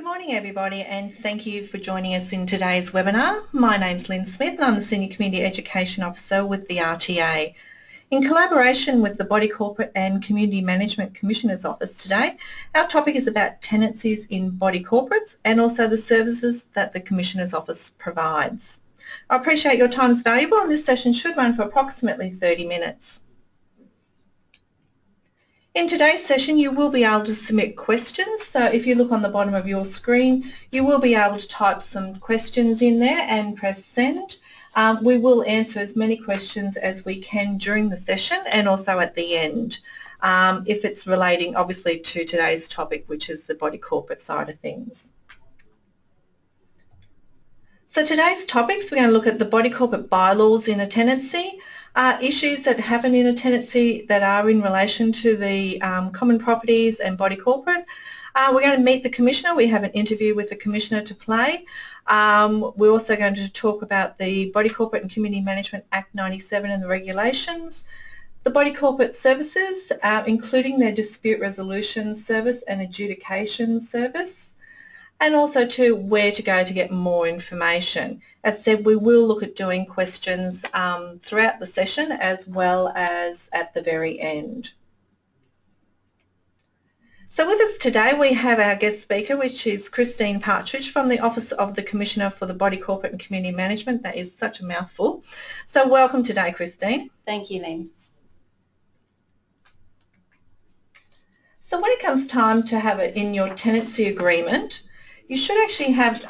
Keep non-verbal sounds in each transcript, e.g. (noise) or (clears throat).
Good morning everybody and thank you for joining us in today's webinar. My name's Lynn Smith and I'm the Senior Community Education Officer with the RTA. In collaboration with the Body Corporate and Community Management Commissioner's Office today, our topic is about tenancies in body corporates and also the services that the Commissioner's Office provides. I appreciate your time is valuable and this session should run for approximately 30 minutes. In today's session you will be able to submit questions so if you look on the bottom of your screen you will be able to type some questions in there and press send. Um, we will answer as many questions as we can during the session and also at the end um, if it's relating obviously to today's topic which is the body corporate side of things. So today's topics we're going to look at the body corporate bylaws in a tenancy uh, issues that happen in a tenancy that are in relation to the um, common properties and body corporate. Uh, we're going to meet the Commissioner. We have an interview with the Commissioner to play. Um, we're also going to talk about the Body Corporate and Community Management Act 97 and the regulations, the Body Corporate Services, uh, including their dispute resolution service and adjudication service, and also to where to go to get more information. As said, we will look at doing questions um, throughout the session as well as at the very end. So with us today we have our guest speaker which is Christine Partridge from the Office of the Commissioner for the Body Corporate and Community Management. That is such a mouthful. So welcome today Christine. Thank you Lynn. So when it comes time to have it in your tenancy agreement, you should actually have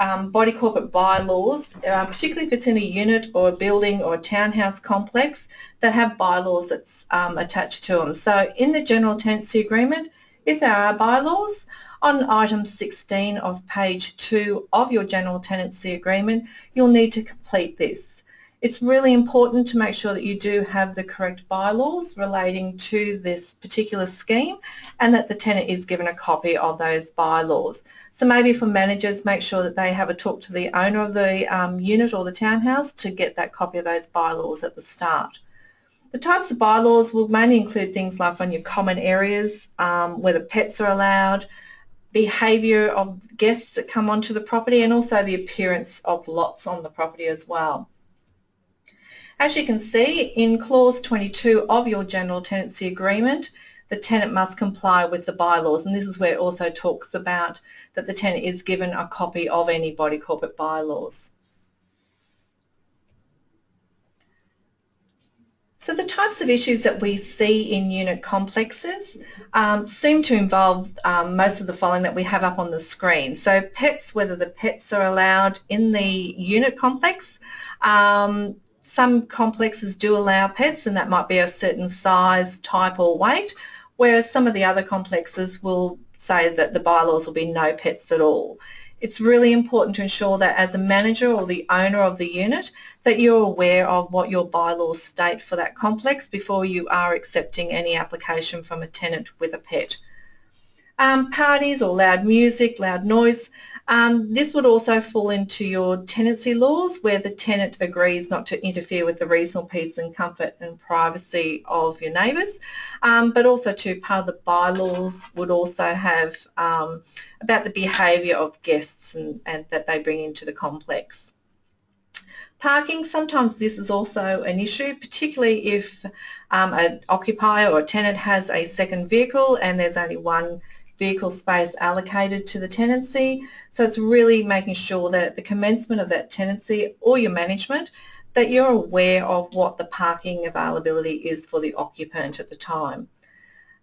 um, body corporate bylaws, uh, particularly if it's in a unit or a building or a townhouse complex that have bylaws that's um, attached to them. So in the general tenancy agreement, if there are bylaws, on item 16 of page 2 of your general tenancy agreement, you'll need to complete this. It's really important to make sure that you do have the correct bylaws relating to this particular scheme and that the tenant is given a copy of those bylaws. So maybe for managers, make sure that they have a talk to the owner of the um, unit or the townhouse to get that copy of those bylaws at the start. The types of bylaws will mainly include things like on your common areas, um, whether pets are allowed, behaviour of guests that come onto the property and also the appearance of lots on the property as well. As you can see, in clause 22 of your general tenancy agreement, the tenant must comply with the bylaws and this is where it also talks about that the tenant is given a copy of any body corporate bylaws. So the types of issues that we see in unit complexes um, seem to involve um, most of the following that we have up on the screen. So pets, whether the pets are allowed in the unit complex. Um, some complexes do allow pets and that might be a certain size, type or weight whereas some of the other complexes will say that the bylaws will be no pets at all. It's really important to ensure that as a manager or the owner of the unit that you're aware of what your bylaws state for that complex before you are accepting any application from a tenant with a pet. Um, parties or loud music, loud noise, um, this would also fall into your tenancy laws where the tenant agrees not to interfere with the reasonable peace and comfort and privacy of your neighbours. Um, but also too, part of the bylaws would also have um, about the behaviour of guests and, and that they bring into the complex. Parking, sometimes this is also an issue, particularly if um, an occupier or tenant has a second vehicle and there's only one vehicle space allocated to the tenancy. So it's really making sure that at the commencement of that tenancy or your management that you're aware of what the parking availability is for the occupant at the time.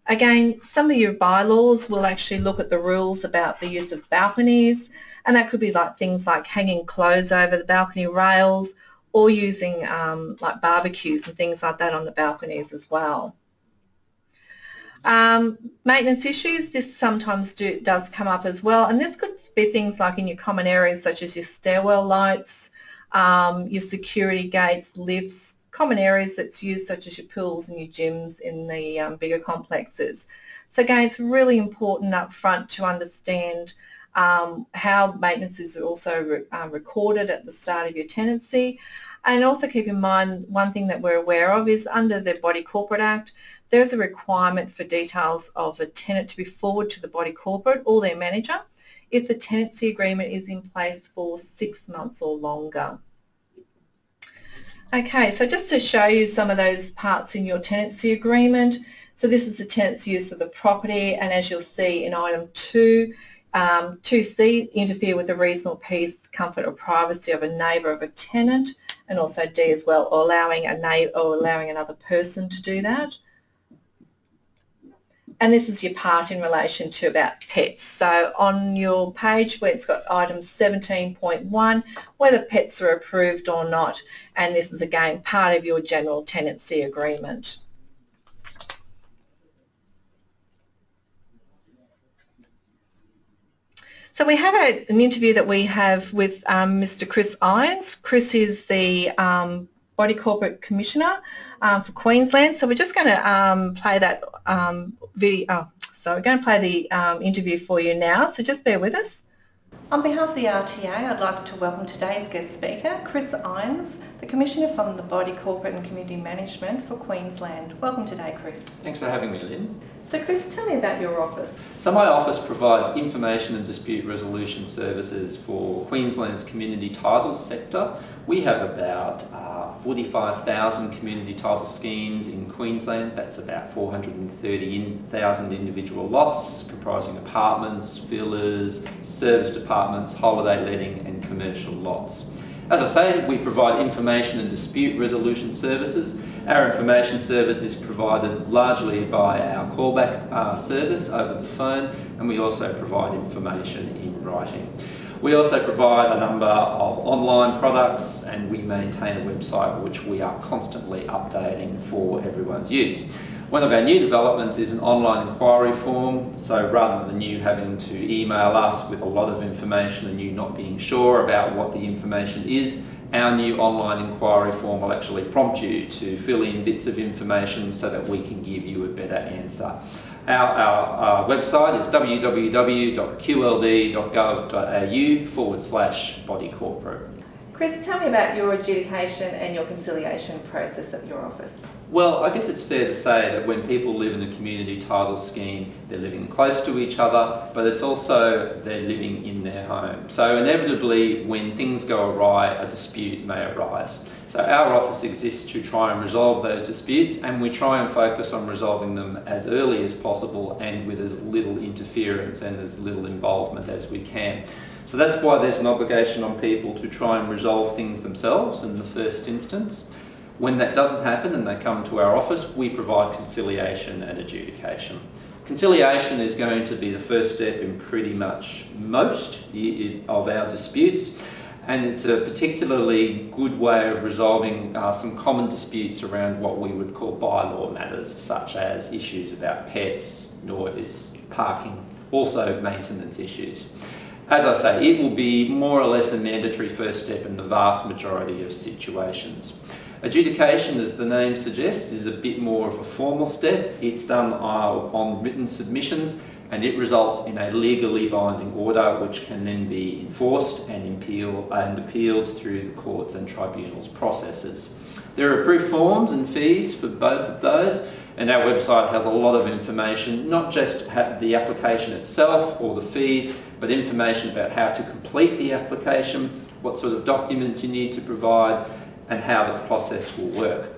Again, some of your bylaws will actually look at the rules about the use of balconies and that could be like things like hanging clothes over the balcony rails or using um, like barbecues and things like that on the balconies as well. Um, maintenance issues, this sometimes do, does come up as well and this could be things like in your common areas such as your stairwell lights, um, your security gates, lifts, common areas that's used such as your pools and your gyms in the um, bigger complexes. So again, it's really important up front to understand um, how maintenance is also re uh, recorded at the start of your tenancy. And also keep in mind one thing that we're aware of is under the Body Corporate Act, there's a requirement for details of a tenant to be forward to the body corporate or their manager if the tenancy agreement is in place for six months or longer. Okay, so just to show you some of those parts in your tenancy agreement, so this is the tenant's use of the property and as you'll see in item 2, um, 2C, interfere with the reasonable peace, comfort or privacy of a neighbour of a tenant and also D as well, allowing a neighbour or allowing another person to do that. And this is your part in relation to about pets. So on your page where it's got item 17.1, whether pets are approved or not, and this is again part of your general tenancy agreement. So we have a, an interview that we have with um, Mr Chris Irons. Chris is the um, Body Corporate Commissioner um, for Queensland. So we're just going to um, play that um, video. Oh, so we're going to play the um, interview for you now. So just bear with us. On behalf of the RTA, I'd like to welcome today's guest speaker, Chris Irons, the Commissioner from the Body Corporate and Community Management for Queensland. Welcome today, Chris. Thanks for having me, Lynn. So Chris, tell me about your office. So my office provides information and dispute resolution services for Queensland's community title sector. We have about uh, 45,000 community title schemes in Queensland. That's about 430,000 individual lots comprising apartments, villas, service departments, holiday letting and commercial lots. As I say, we provide information and dispute resolution services our information service is provided largely by our callback uh, service over the phone and we also provide information in writing. We also provide a number of online products and we maintain a website which we are constantly updating for everyone's use. One of our new developments is an online inquiry form, so rather than you having to email us with a lot of information and you not being sure about what the information is, our new online inquiry form will actually prompt you to fill in bits of information so that we can give you a better answer. Our, our, our website is www.qld.gov.au forward slash body corporate. Chris, tell me about your adjudication and your conciliation process at your office. Well, I guess it's fair to say that when people live in a community title scheme, they're living close to each other, but it's also they're living in their home. So inevitably, when things go awry, a dispute may arise. So our office exists to try and resolve those disputes, and we try and focus on resolving them as early as possible and with as little interference and as little involvement as we can. So that's why there's an obligation on people to try and resolve things themselves in the first instance. When that doesn't happen and they come to our office, we provide conciliation and adjudication. Conciliation is going to be the first step in pretty much most of our disputes and it's a particularly good way of resolving uh, some common disputes around what we would call bylaw matters such as issues about pets, noise, parking, also maintenance issues. As I say, it will be more or less a mandatory first step in the vast majority of situations. Adjudication, as the name suggests, is a bit more of a formal step. It's done uh, on written submissions and it results in a legally binding order which can then be enforced and, appeal, and appealed through the courts and tribunals processes. There are approved forms and fees for both of those and our website has a lot of information, not just the application itself or the fees, but information about how to complete the application, what sort of documents you need to provide, and how the process will work.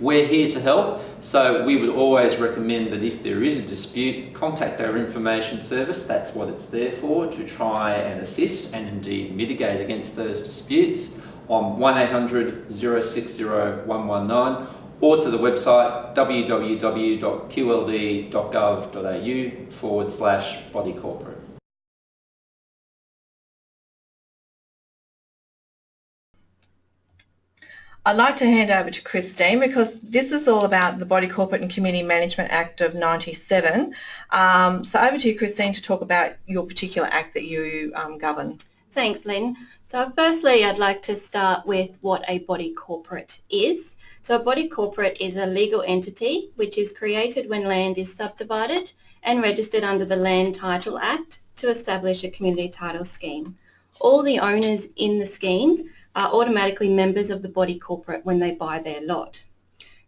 We're here to help, so we would always recommend that if there is a dispute, contact our information service, that's what it's there for, to try and assist and indeed mitigate against those disputes on 1800 060 119 or to the website www.qld.gov.au forward slash body corporate. I'd like to hand over to Christine because this is all about the Body Corporate and Community Management Act of 97. Um, so over to you Christine to talk about your particular act that you um, govern. Thanks Lynn. So firstly I'd like to start with what a body corporate is. So a body corporate is a legal entity which is created when land is subdivided and registered under the Land Title Act to establish a community title scheme. All the owners in the scheme are automatically members of the body corporate when they buy their lot.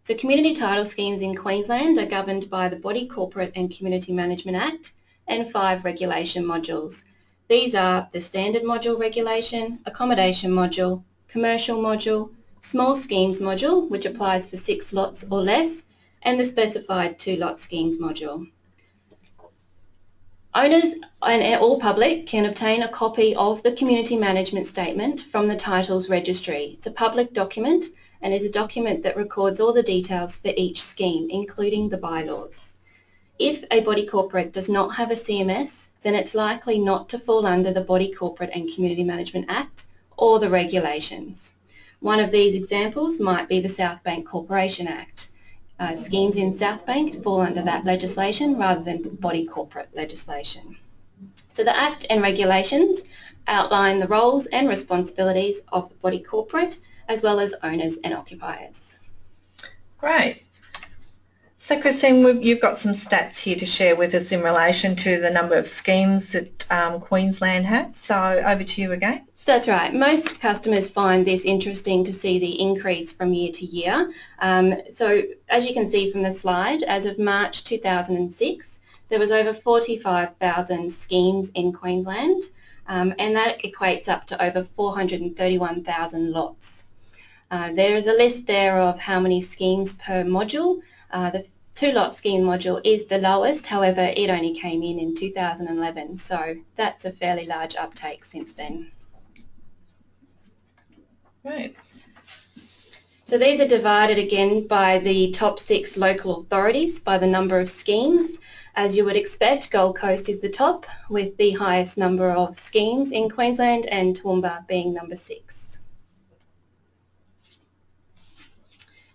So community title schemes in Queensland are governed by the Body Corporate and Community Management Act and five regulation modules. These are the standard module regulation, accommodation module, commercial module, small schemes module, which applies for six lots or less, and the specified two lot schemes module. Owners and all public can obtain a copy of the Community Management Statement from the Titles Registry. It's a public document and is a document that records all the details for each scheme, including the bylaws. If a body corporate does not have a CMS, then it's likely not to fall under the Body Corporate and Community Management Act or the regulations. One of these examples might be the South Bank Corporation Act. Uh, schemes in South Bank fall under that legislation rather than body corporate legislation. So the Act and regulations outline the roles and responsibilities of the body corporate as well as owners and occupiers. Great. So Christine, you've got some stats here to share with us in relation to the number of schemes that um, Queensland has. So over to you again. That's right. Most customers find this interesting to see the increase from year to year. Um, so as you can see from the slide, as of March 2006, there was over 45,000 schemes in Queensland um, and that equates up to over 431,000 lots. Uh, there is a list there of how many schemes per module. Uh, the two lot scheme module is the lowest, however it only came in in 2011 so that's a fairly large uptake since then. Right. So these are divided again by the top six local authorities by the number of schemes. As you would expect, Gold Coast is the top with the highest number of schemes in Queensland and Toowoomba being number six.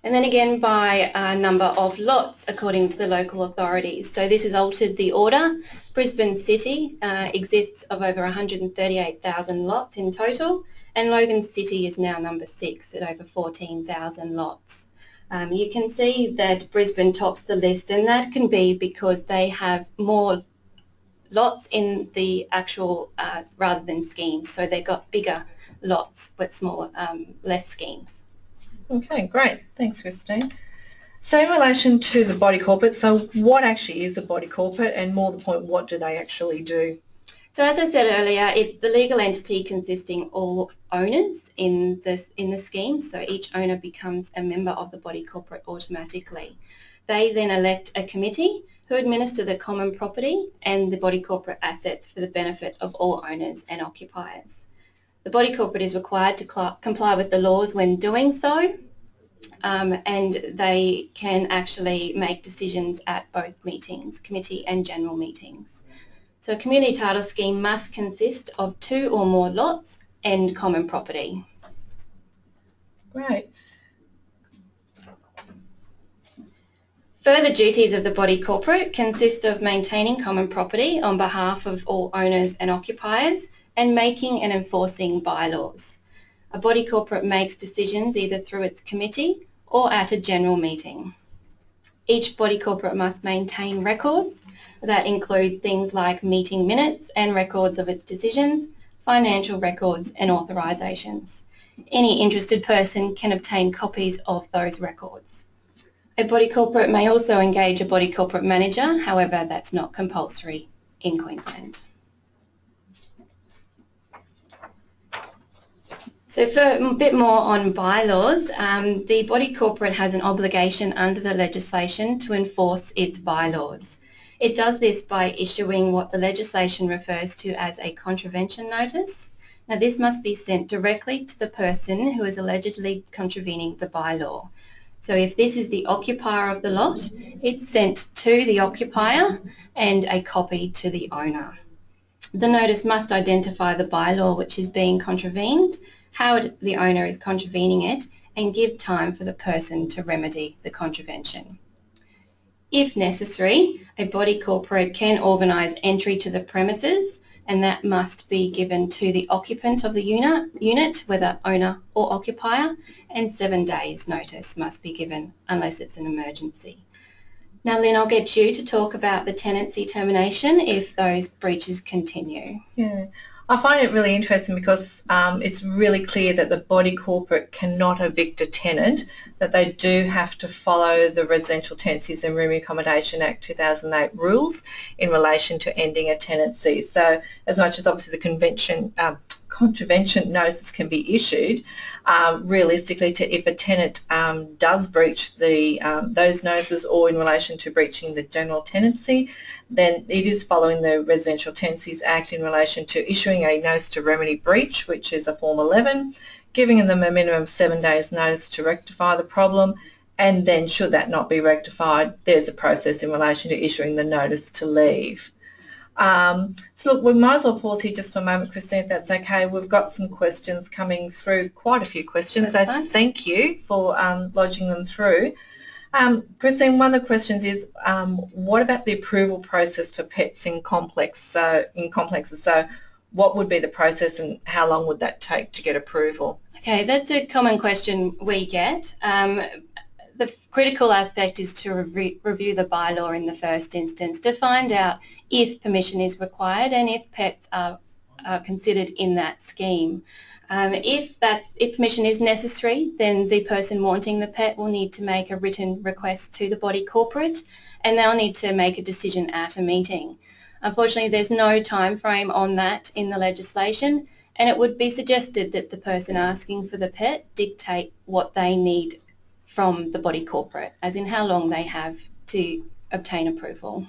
And then again by a number of lots according to the local authorities. So this has altered the order. Brisbane City uh, exists of over 138,000 lots in total and Logan City is now number six at over 14,000 lots. Um, you can see that Brisbane tops the list and that can be because they have more lots in the actual uh, rather than schemes so they've got bigger lots but smaller, um, less schemes. Okay, great. Thanks, Christine. So in relation to the body corporate, so what actually is a body corporate and more the point, what do they actually do? So as I said earlier, it's the legal entity consisting all owners in this in the scheme. So each owner becomes a member of the body corporate automatically. They then elect a committee who administer the common property and the body corporate assets for the benefit of all owners and occupiers. The body corporate is required to comply with the laws when doing so um, and they can actually make decisions at both meetings, committee and general meetings. So a community title scheme must consist of two or more lots and common property. Right. Further duties of the body corporate consist of maintaining common property on behalf of all owners and occupiers and making and enforcing bylaws. A body corporate makes decisions either through its committee or at a general meeting. Each body corporate must maintain records that include things like meeting minutes and records of its decisions, financial records and authorisations. Any interested person can obtain copies of those records. A body corporate may also engage a body corporate manager, however that's not compulsory in Queensland. So for a bit more on bylaws, um, the body corporate has an obligation under the legislation to enforce its bylaws. It does this by issuing what the legislation refers to as a contravention notice. Now this must be sent directly to the person who is allegedly contravening the bylaw. So if this is the occupier of the lot, it's sent to the occupier and a copy to the owner. The notice must identify the bylaw which is being contravened, how the owner is contravening it, and give time for the person to remedy the contravention. If necessary, a body corporate can organise entry to the premises and that must be given to the occupant of the unit, whether owner or occupier, and seven days notice must be given unless it's an emergency. Now Lynn, I'll get you to talk about the tenancy termination if those breaches continue. Yeah. I find it really interesting because um, it's really clear that the body corporate cannot evict a tenant, that they do have to follow the Residential Tenancies and Room Accommodation Act 2008 rules in relation to ending a tenancy. So as much as obviously the convention um, contravention notice can be issued, um, realistically to if a tenant um, does breach the um, those notices or in relation to breaching the general tenancy, then it is following the Residential Tenancies Act in relation to issuing a notice to remedy breach, which is a Form 11, giving them a minimum seven days notice to rectify the problem, and then should that not be rectified, there's a process in relation to issuing the notice to leave. Um, so look, we might as well pause here just for a moment, Christine, if that's okay. We've got some questions coming through, quite a few questions, so thank you for um, lodging them through. Um, Christine, one of the questions is, um, what about the approval process for pets in complex, so in complexes? So what would be the process and how long would that take to get approval? Okay, that's a common question we get. Um, the critical aspect is to re- review the bylaw in the first instance to find out if permission is required and if pets are, are considered in that scheme. Um, if that if permission is necessary, then the person wanting the pet will need to make a written request to the body corporate, and they'll need to make a decision at a meeting. Unfortunately, there's no time frame on that in the legislation, and it would be suggested that the person asking for the pet dictate what they need from the body corporate, as in how long they have to obtain approval.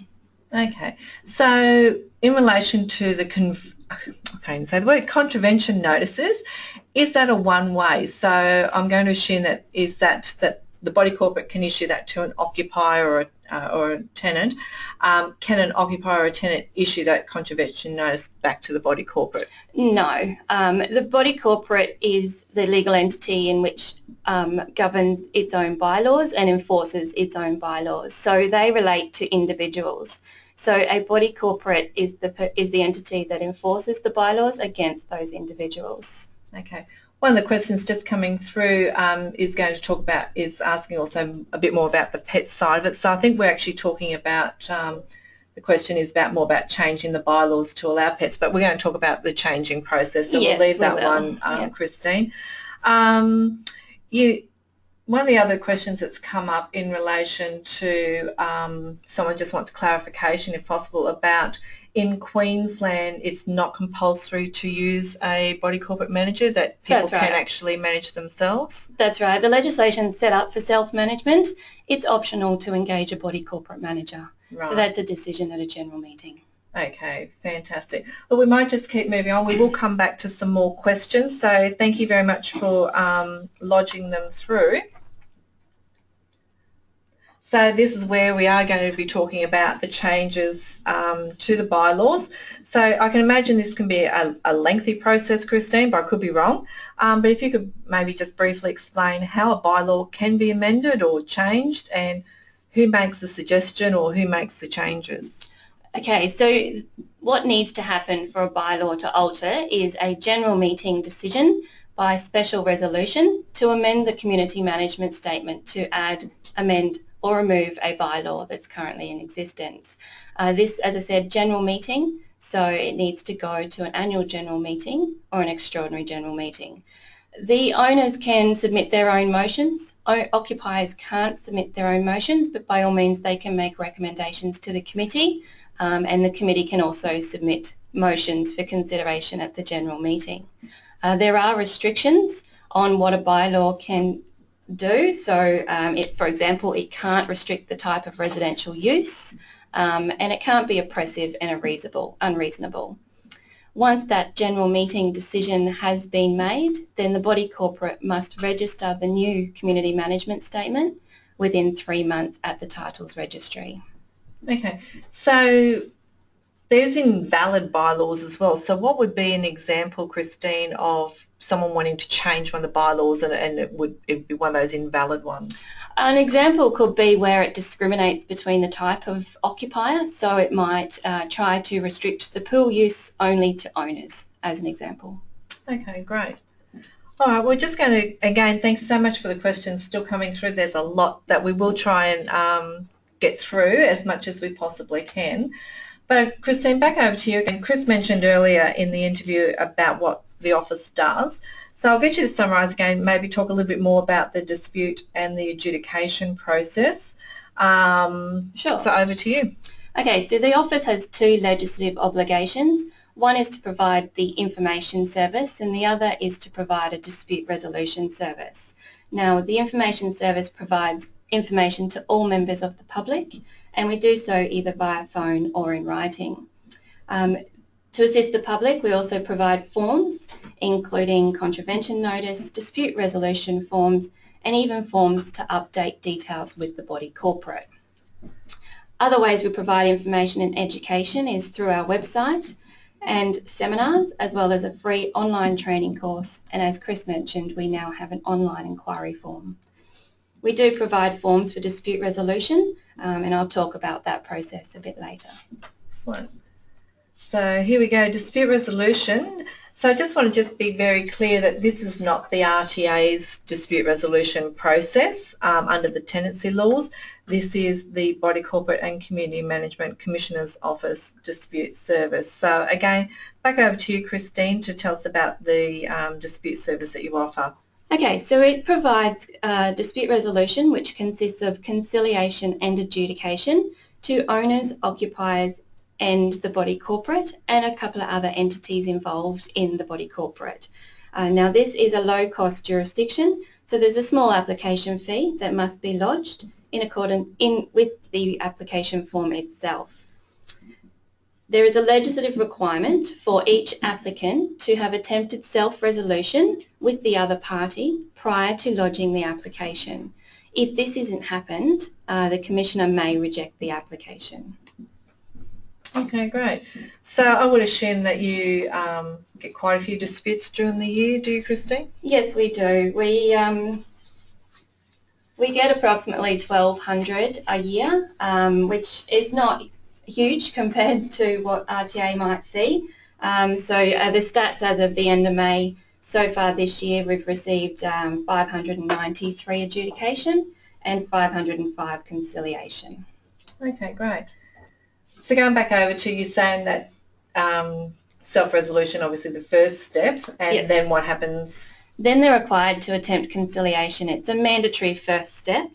Okay, so in relation to the okay, so the word contravention notices, is that a one-way? So I'm going to assume that is that that the body corporate can issue that to an occupier or a, uh, or a tenant. Um, can an occupier or a tenant issue that contravention notice back to the body corporate? No, um, the body corporate is the legal entity in which um, governs its own bylaws and enforces its own bylaws. So they relate to individuals. So a body corporate is the is the entity that enforces the bylaws against those individuals. Okay. One of the questions just coming through um, is going to talk about, is asking also a bit more about the pet side of it. So I think we're actually talking about, um, the question is about more about changing the bylaws to allow pets, but we're going to talk about the changing process. So Yes, we'll leave that one, um, Yeah. Christine. Um, you, one of the other questions that's come up in relation to, um, someone just wants clarification if possible about in Queensland it's not compulsory to use a body corporate manager that people That's can actually manage themselves. That's right. The legislation's set up for self-management. It's optional to engage a body corporate manager. Right. So that's a decision at a general meeting. Okay, fantastic. Well, we might just keep moving on. We will come back to some more questions. So thank you very much for um, lodging them through. So this is where we are going to be talking about the changes um, to the bylaws. So I can imagine this can be a, a lengthy process, Christine, but I could be wrong. Um, but if you could maybe just briefly explain how a bylaw can be amended or changed and who makes the suggestion or who makes the changes. Okay, so what needs to happen for a bylaw to alter is a general meeting decision by special resolution to amend the community management statement to add, amend or remove a bylaw that's currently in existence. Uh, this, as I said, general meeting, so it needs to go to an annual general meeting or an extraordinary general meeting. The owners can submit their own motions. O- occupiers can't submit their own motions, but by all means they can make recommendations to the committee um, and the committee can also submit motions for consideration at the general meeting. Uh, there are restrictions on what a bylaw can do. So, um, it, for example, it can't restrict the type of residential use um, and it can't be oppressive and unreasonable. unreasonable. Once that general meeting decision has been made, then the body corporate must register the new community management statement within three months at the titles registry. Okay, so there's invalid bylaws as well. So what would be an example, Christine, of someone wanting to change one of the bylaws and, and it would it would be one of those invalid ones? An example could be where it discriminates between the type of occupier, so it might uh, try to restrict the pool use only to owners, as an example. Okay, great. All right, we're just going to, again, thanks so much for the questions still coming through. There's a lot that we will try and um, get through as much as we possibly can. But Christine, back over to you again. Chris mentioned earlier in the interview about what the office does. So I'll get you to summarise again, maybe talk a little bit more about the dispute and the adjudication process. Um, Sure. So over to you. Okay, so the office has two legislative obligations. One is to provide the information service and the other is to provide a dispute resolution service. Now, the information service provides information to all members of the public and we do so either via phone or in writing. Um, to assist the public, we also provide forms, including contravention notice, dispute resolution forms, and even forms to update details with the body corporate. Other ways we provide information and education is through our website and seminars, as well as a free online training course. And as Chris mentioned, we now have an online inquiry form. We do provide forms for dispute resolution, um, and I'll talk about that process a bit later. Excellent. So here we go, dispute resolution. So I just want to just be very clear that this is not the RTA's dispute resolution process um, under the tenancy laws. This is the Body Corporate and Community Management Commissioner's Office dispute service. So again, back over to you, Christine, to tell us about the um, dispute service that you offer. Okay, so it provides uh, dispute resolution, which consists of conciliation and adjudication to owners, occupiers and the body corporate and a couple of other entities involved in the body corporate. Uh, now this is a low cost jurisdiction, so there's a small application fee that must be lodged in accordance in, with the application form itself. There is a legislative requirement for each applicant to have attempted self-resolution with the other party prior to lodging the application. If this isn't happened, uh, the Commissioner may reject the application. Okay, great. So I would assume that you um, get quite a few disputes during the year, do you, Christine? Yes, we do. We um, we get approximately 1,200 a year, um, which is not huge compared to what RTA might see. Um, so uh, the stats as of the end of May, so far this year we've received um, 593 adjudication and 505 conciliation. Okay, great. So going back over to you saying that um, self-resolution, obviously the first step, and Yes. then what happens? Then they're required to attempt conciliation. It's a mandatory first step.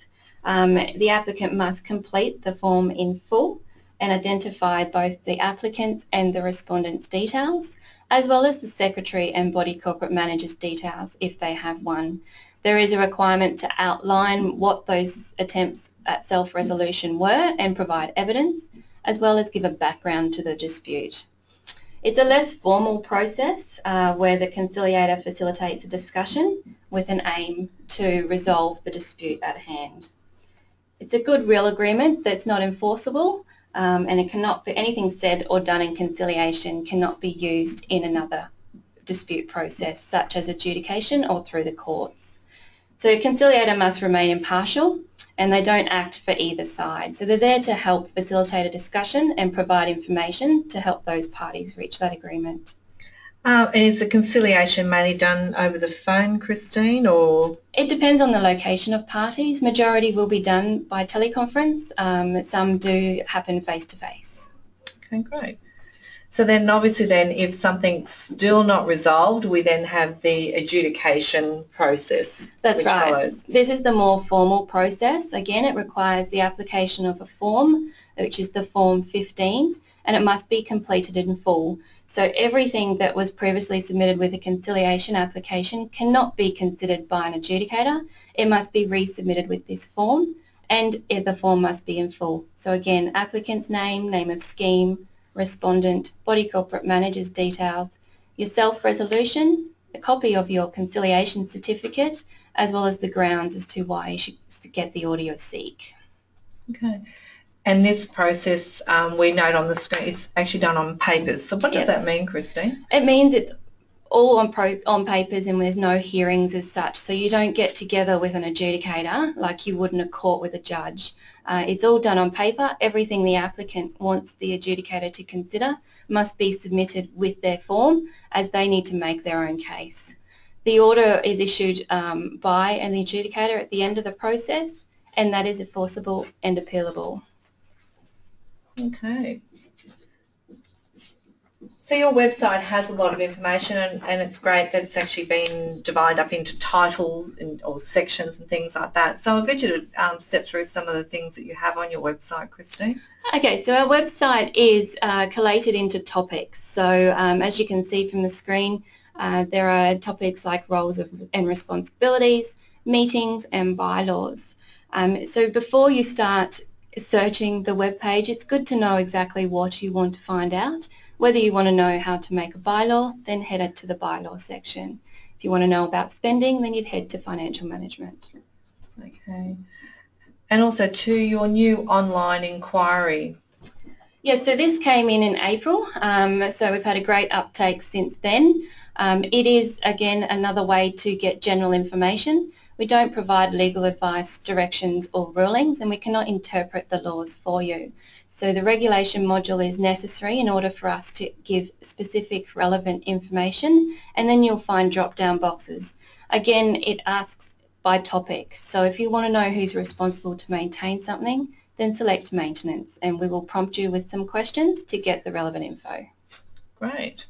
Um, the applicant must complete the form in full and identify both the applicant's and the respondent's details, as well as the secretary and body corporate manager's details if they have one. There is a requirement to outline what those attempts at self-resolution were and provide evidence, as well as give a background to the dispute. It's a less formal process uh, where the conciliator facilitates a discussion with an aim to resolve the dispute at hand. It's a good real agreement that's not enforceable um, and it cannot be anything said or done in conciliation cannot be used in another dispute process such as adjudication or through the courts. So a conciliator must remain impartial and they don't act for either side. So they're there to help facilitate a discussion and provide information to help those parties reach that agreement. Um, and is the conciliation mainly done over the phone, Christine, or? It depends on the location of parties. Majority will be done by teleconference. Um, some do happen face to face. Okay, great. So then obviously then if something's still not resolved, we then have the adjudication process. That's right. follows. This is the more formal process. Again, it requires the application of a form, which is the Form 15, and it must be completed in full. So everything that was previously submitted with a conciliation application cannot be considered by an adjudicator. It must be resubmitted with this form and the form must be in full. So again, applicant's name, name of scheme, respondent, body corporate manager's details, your self-resolution, a copy of your conciliation certificate, as well as the grounds as to why you should get the audio seek. Okay. And this process, um, we note on the screen, it's actually done on papers. So what does that mean, Christine? It means it's all on pro, on papers and there's no hearings as such. So you don't get together with an adjudicator like you would in a court with a judge. Uh, it's all done on paper. Everything the applicant wants the adjudicator to consider must be submitted with their form as they need to make their own case. The order is issued um, by an adjudicator at the end of the process and that is enforceable and appealable. Okay. So your website has a lot of information and, and it's great that it's actually been divided up into titles and, or sections and things like that. So I'll get you to um, step through some of the things that you have on your website, Christine. Okay, so our website is uh, collated into topics. So um, as you can see from the screen, uh, there are topics like roles of, and responsibilities, meetings and bylaws. Um, so before you start searching the web page, it's good to know exactly what you want to find out. Whether you want to know how to make a bylaw, then head to the bylaw section. If you want to know about spending, then you'd head to financial management. Okay. And also to your new online inquiry. Yes, yeah, so this came in in April, um, so we've had a great uptake since then. Um, it is, again, another way to get general information. We don't provide legal advice, directions or rulings and we cannot interpret the laws for you. So the regulation module is necessary in order for us to give specific relevant information and then you'll find drop-down boxes. Again, it asks by topic. So if you want to know who's responsible to maintain something, then select maintenance and we will prompt you with some questions to get the relevant info. Great.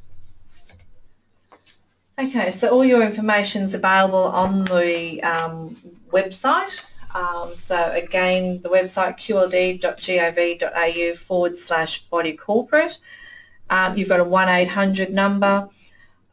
Okay, so all your information is available on the um, website. Um, so again, the website qld.gov.au forward slash body corporate. Um, you've got a 1-800 number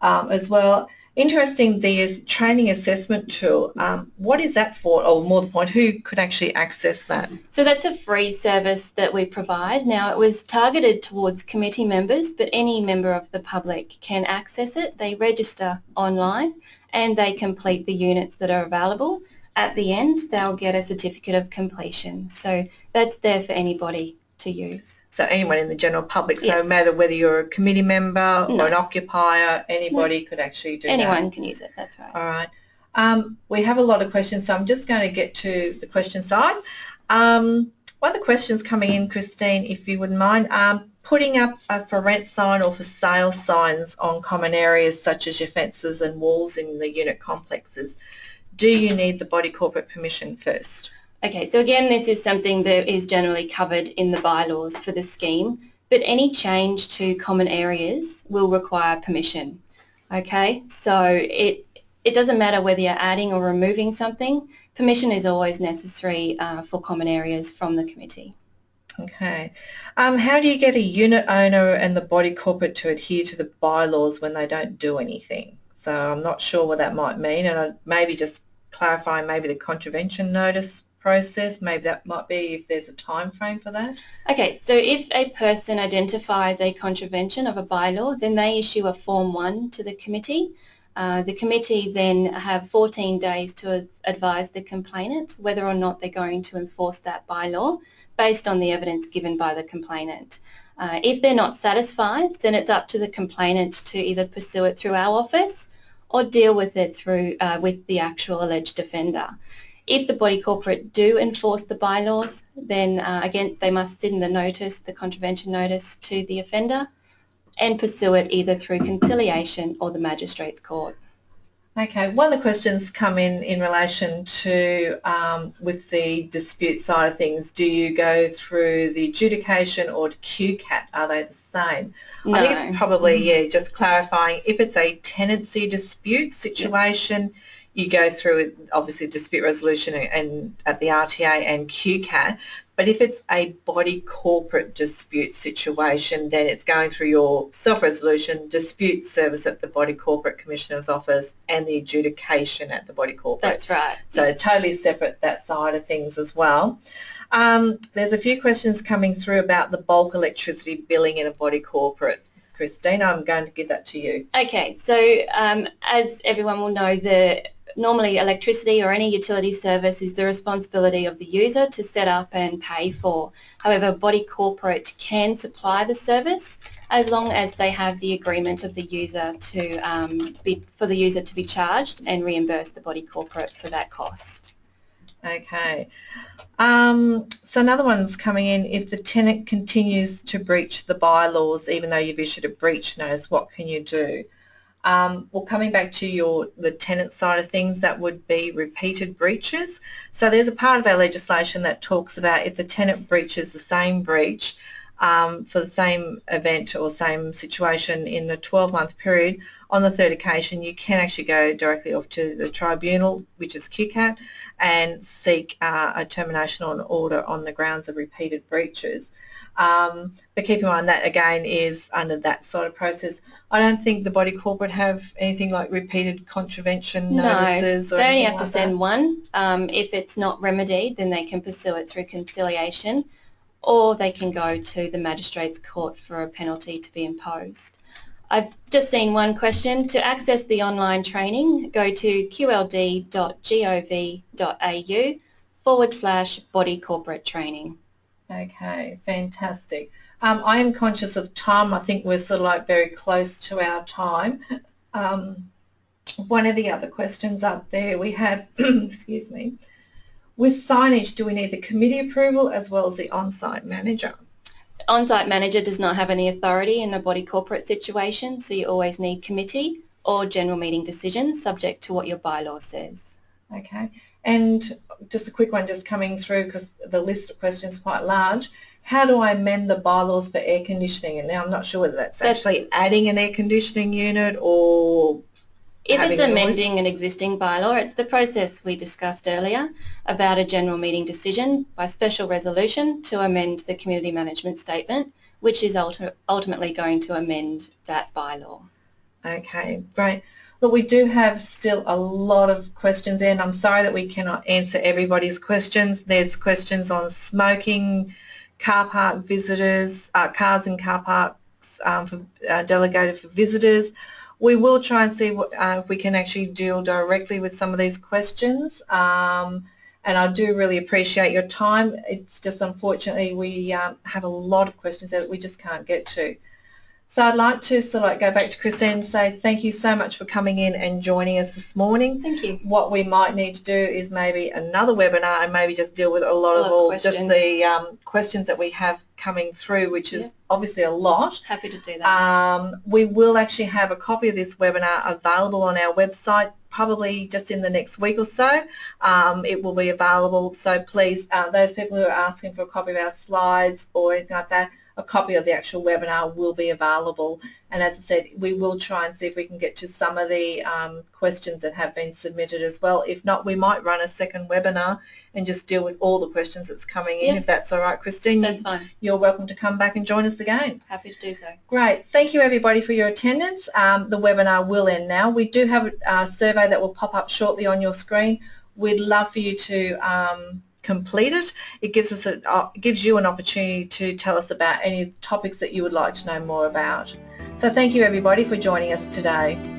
um, as well. Interesting, the training assessment tool, um, what is that for, or more the point, who could actually access that? So that's a free service that we provide. Now it was targeted towards committee members, but any member of the public can access it. They register online and they complete the units that are available. At the end, they'll get a certificate of completion. So that's there for anybody to use. So anyone in the general public, so Yes. no matter whether you're a committee member No. or an occupier, anybody could actually do that. Anyone can use it, that's right. All right. Um, we have a lot of questions, so I'm just going to get to the question side. Um, one of the questions coming in, Christine, if you wouldn't mind, um, putting up a for rent sign or for sale signs on common areas such as your fences and walls in the unit complexes. Do you need the body corporate permission first? Okay, so again, this is something that is generally covered in the bylaws for the scheme, but any change to common areas will require permission. Okay, so it, it doesn't matter whether you're adding or removing something, permission is always necessary uh, for common areas from the committee. Okay. Um, how do you get a unit owner and the body corporate to adhere to the bylaws when they don't do anything? So I'm not sure what that might mean and I'd maybe just clarify maybe the contravention notice process, maybe that might be if there's a time frame for that. Okay, so if a person identifies a contravention of a bylaw, then they issue a Form 1 to the committee. Uh, the committee then have 14 days to advise the complainant whether or not they're going to enforce that bylaw based on the evidence given by the complainant. Uh, if they're not satisfied, then it's up to the complainant to either pursue it through our office or deal with it through uh, with the actual alleged offender. If the body corporate do enforce the bylaws, then uh, again they must send the notice, the contravention notice to the offender and pursue it either through conciliation or the magistrate's court. Okay, one of the questions come in in relation to um, with the dispute side of things, do you go through the adjudication or QCAT? Are they the same? No. I think it's probably, yeah, just clarifying, if it's a tenancy dispute situation, you go through obviously dispute resolution and, at the RTA and QCAT, but if it's a body corporate dispute situation, then it's going through your self-resolution dispute service at the Body Corporate Commissioner's Office and the adjudication at the Body Corporate. That's right. So totally separate that side of things as well. Um, there's a few questions coming through about the bulk electricity billing in a body corporate. Christine, I'm going to give that to you. Okay, so um, as everyone will know, the normally electricity or any utility service is the responsibility of the user to set up and pay for. However, body corporate can supply the service as long as they have the agreement of the user to um, be, for the user to be charged and reimburse the body corporate for that cost. Okay. Um, so another one's coming in. If the tenant continues to breach the bylaws, even though you've issued a breach notice, what can you do? Um, well, coming back to your the tenant side of things, that would be repeated breaches. So there's a part of our legislation that talks about if the tenant breaches the same breach um, for the same event or same situation in a 12-month period, on the third occasion you can actually go directly off to the tribunal, which is QCAT, and seek uh, a termination or an order on the grounds of repeated breaches. Um, but keep in mind that again is under that sort of process. I don't think the body corporate have anything like repeated contravention No, notices or they only have to like send that. one. Um, if it's not remedied, then they can pursue it through conciliation or they can go to the magistrates court for a penalty to be imposed. I've just seen one question. To access the online training, go to qld.gov.au forward slash body corporate training. Okay, fantastic. Um, I am conscious of time. I think we're sort of like very close to our time. Um, one of the other questions up there we have, (clears throat) excuse me, with signage, do we need the committee approval as well as the on-site manager? On-site manager does not have any authority in a body corporate situation, so you always need committee or general meeting decisions subject to what your bylaw says. Okay, and just a quick one just coming through because the list of questions is quite large. How do I amend the bylaws for air conditioning? And now I'm not sure whether that's, That's- actually adding an air conditioning unit or If it's amending an existing bylaw, it's the process we discussed earlier about a general meeting decision by special resolution to amend the community management statement, which is ulti- ultimately going to amend that bylaw. Okay, great. Look, we do have still a lot of questions in. I'm sorry that we cannot answer everybody's questions. There's questions on smoking, car park visitors, uh, cars in car parks um, for, uh, delegated for visitors. We will try and see what, uh, if we can actually deal directly with some of these questions. Um, and I do really appreciate your time. It's just unfortunately we um, have a lot of questions that we just can't get to. So I'd like to sort of like go back to Christine and say thank you so much for coming in and joining us this morning. Thank you. What we might need to do is maybe another webinar and maybe just deal with a lot A of lot of all just the um, questions that we have coming through, which is Yeah. obviously a lot. Happy to do that. Um, we will actually have a copy of this webinar available on our website probably just in the next week or so. Um, it will be available, so please, uh, those people who are asking for a copy of our slides or anything like that, a copy of the actual webinar will be available. And as I said, we will try and see if we can get to some of the um, questions that have been submitted as well. If not, we might run a second webinar and just deal with all the questions that's coming in, Yes. if that's all right. Christine, That's fine. you're welcome to come back and join us again. Happy to do so. Great. Thank you everybody for your attendance. Um, the webinar will end now. We do have a, a survey that will pop up shortly on your screen. We'd love for you to um, complete it. It gives us a, uh, gives you an opportunity to tell us about any topics that you would like to know more about. So thank you everybody for joining us today.